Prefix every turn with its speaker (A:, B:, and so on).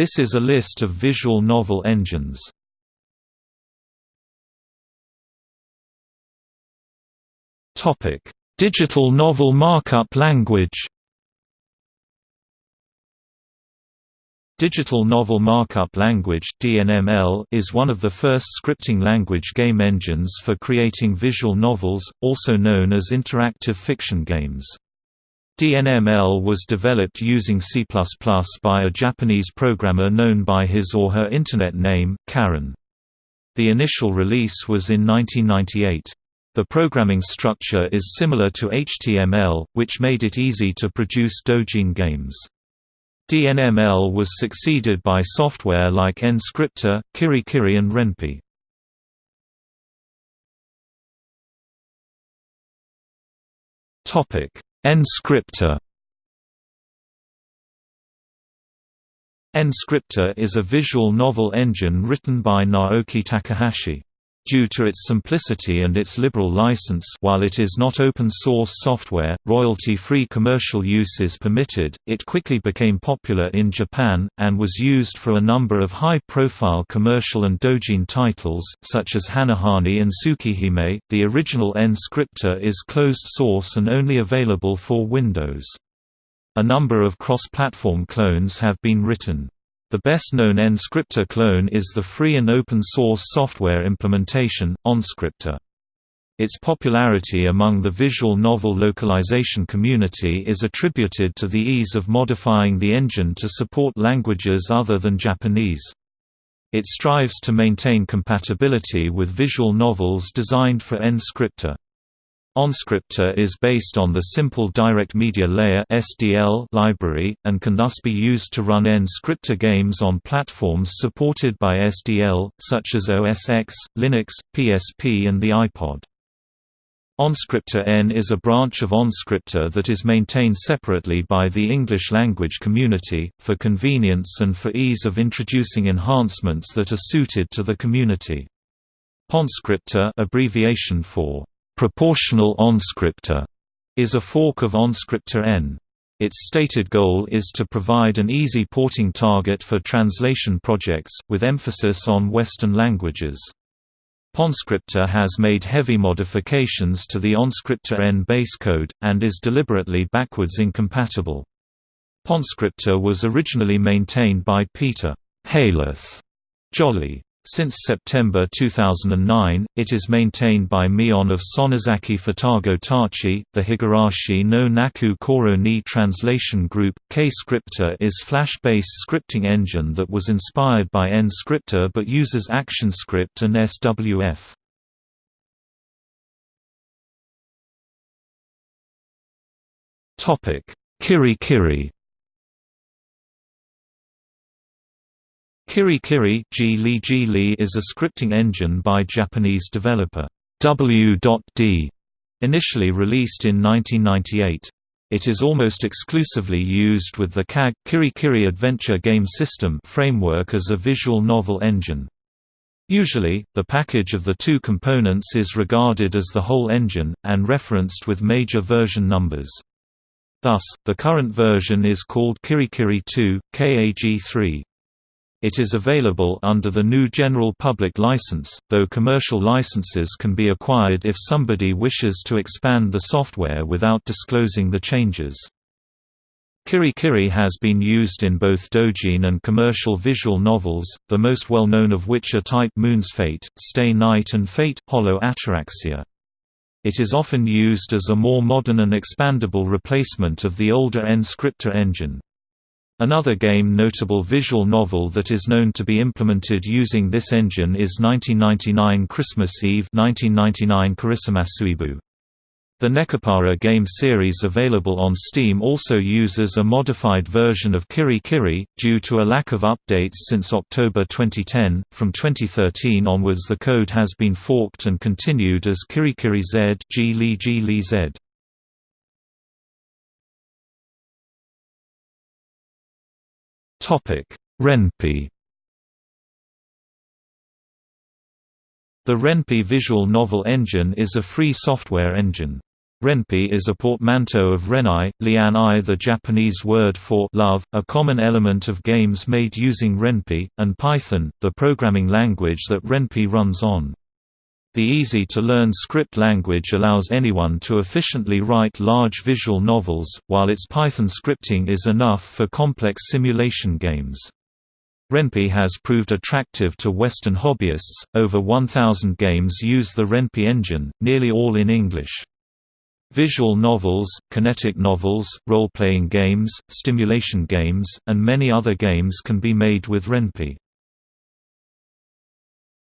A: This is a list of visual novel engines. Topic: Digital Novel Markup Language. Digital Novel Markup Language (DNML) is one of the first scripting language game engines for creating visual novels, also known as interactive fiction games. DNML was developed using C++ by a Japanese programmer known by his or her Internet name, Karen. The initial release was in 1998. The programming structure is similar to HTML, which made it easy to produce Dojin games. DNML was succeeded by software like NScripter, Kirikiri and Ren'Py. NScripter NScripter is a visual novel engine written by Naoki Takahashi. Due to its simplicity and its liberal license while it is not open-source software, royalty-free commercial use is permitted, it quickly became popular in Japan, and was used for a number of high-profile commercial and dojin titles, such as Hanahani and Tsukihime. The original NScripter is closed source and only available for Windows. A number of cross-platform clones have been written. The best-known NScripter clone is the free and open-source software implementation, OnScripter. Its popularity among the visual novel localization community is attributed to the ease of modifying the engine to support languages other than Japanese. It strives to maintain compatibility with visual novels designed for NScripter. OnScripter is based on the Simple Direct Media Layer (SDL) library, and can thus be used to run NScripter games on platforms supported by SDL, such as OS X, Linux, PSP and the iPod. OnScripter N is a branch of OnScripter that is maintained separately by the English language community, for convenience and for ease of introducing enhancements that are suited to the community. PonScripter abbreviation for Proportional OnScripter is a fork of OnScripter N. Its stated goal is to provide an easy porting target for translation projects, with emphasis on Western languages. PonScripter has made heavy modifications to the OnScripter N base code, and is deliberately backwards incompatible. PonScripter was originally maintained by Peter Haeleth Jolly. Since September 2009, it is maintained by Mion of Sonozaki Futago Tachi, the Higurashi no Naku Koro ni translation group. K-Scripter is Flash-based scripting engine that was inspired by NScripter but uses ActionScript and SWF. Kirikiri Kirikiri is a scripting engine by Japanese developer W.D, initially released in 1998. It is almost exclusively used with the KAG Kirikiri Adventure Game System framework as a visual novel engine. Usually, the package of the two components is regarded as the whole engine, and referenced with major version numbers. Thus, the current version is called Kirikiri 2, KAG3. It is available under the new General Public License, though commercial licenses can be acquired if somebody wishes to expand the software without disclosing the changes. Kirikiri has been used in both dojin and commercial visual novels, the most well-known of which are Type Moon's Fate, Stay Night and Fate Hollow Ataraxia. It is often used as a more modern and expandable replacement of the older NScripter engine. Another game notable visual novel that is known to be implemented using this engine is 1999 Christmas Eve 1999 Karisamasuibu. The Nekopara game series available on Steam also uses a modified version of Kiri Kiri, due to a lack of updates since October 2010. From 2013 onwards, the code has been forked and continued as Kirikiri Z, G Li G Li Z. Ren'Py The Ren'Py visual novel engine is a free software engine. Ren'Py is a portmanteau of Ren'ai, Lian-I the Japanese word for love, a common element of games made using Ren'Py, and Python, the programming language that Ren'Py runs on. The easy-to-learn script language allows anyone to efficiently write large visual novels, while its Python scripting is enough for complex simulation games. Ren'Py has proved attractive to Western hobbyists. Over 1,000 games use the Ren'Py engine, nearly all in English. Visual novels, kinetic novels, role-playing games, stimulation games, and many other games can be made with Ren'Py.